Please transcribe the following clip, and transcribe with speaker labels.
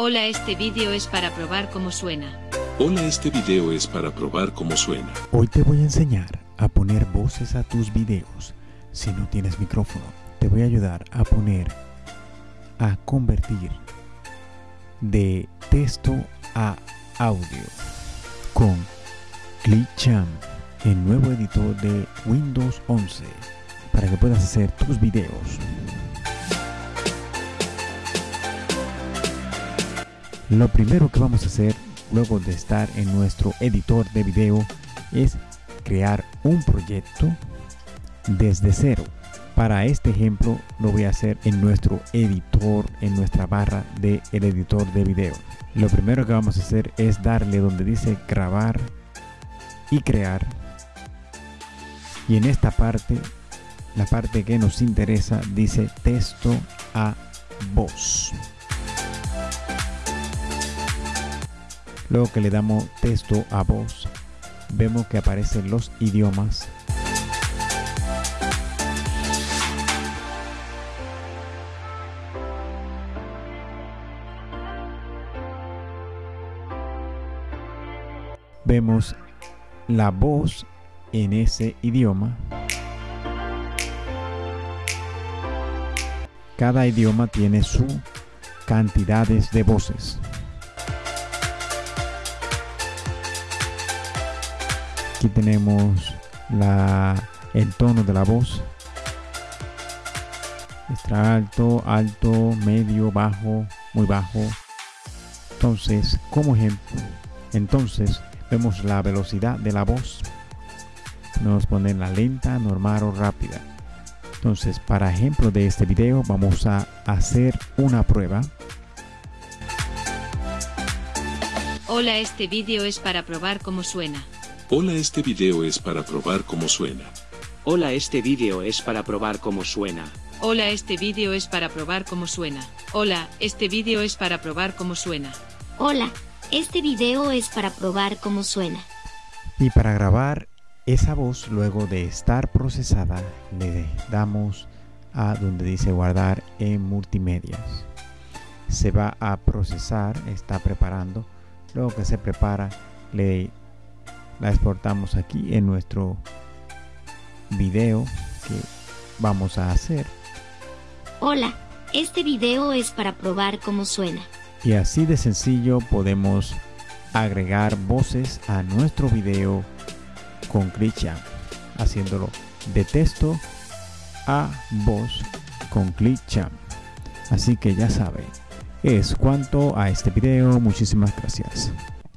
Speaker 1: Hola, este vídeo es para probar cómo suena.
Speaker 2: Hola, este video es para probar cómo suena.
Speaker 3: Hoy te voy a enseñar a poner voces a tus videos. Si no tienes micrófono, te voy a ayudar a poner, a convertir de texto a audio con ClickChamp, el nuevo editor de Windows 11, para que puedas hacer tus videos. Lo primero que vamos a hacer luego de estar en nuestro editor de video es crear un proyecto desde cero. Para este ejemplo lo voy a hacer en nuestro editor, en nuestra barra del el editor de video. Lo primero que vamos a hacer es darle donde dice grabar y crear. Y en esta parte, la parte que nos interesa dice texto a voz. Luego que le damos texto a voz, vemos que aparecen los idiomas. Vemos la voz en ese idioma. Cada idioma tiene su cantidades de voces. Aquí tenemos la, el tono de la voz. Extra alto, alto, medio, bajo, muy bajo. Entonces, como ejemplo, entonces vemos la velocidad de la voz. Podemos ponerla lenta, normal o rápida. Entonces, para ejemplo de este video, vamos a hacer una prueba.
Speaker 1: Hola, este vídeo es para probar cómo suena.
Speaker 2: Hola, este video es para probar cómo suena.
Speaker 4: Hola, este vídeo es para probar cómo suena.
Speaker 1: Hola, este vídeo es para probar cómo suena. Hola, este vídeo es para probar cómo suena.
Speaker 5: Hola, este video es para probar cómo suena.
Speaker 3: Y para grabar esa voz, luego de estar procesada, le damos a donde dice guardar en multimedias. Se va a procesar, está preparando. Luego que se prepara, le la exportamos aquí en nuestro video que vamos a hacer.
Speaker 5: Hola, este video es para probar cómo suena.
Speaker 3: Y así de sencillo podemos agregar voces a nuestro video con ClickChamp, haciéndolo de texto a voz con ClickChamp. Así que ya saben, es cuanto a este video, muchísimas gracias.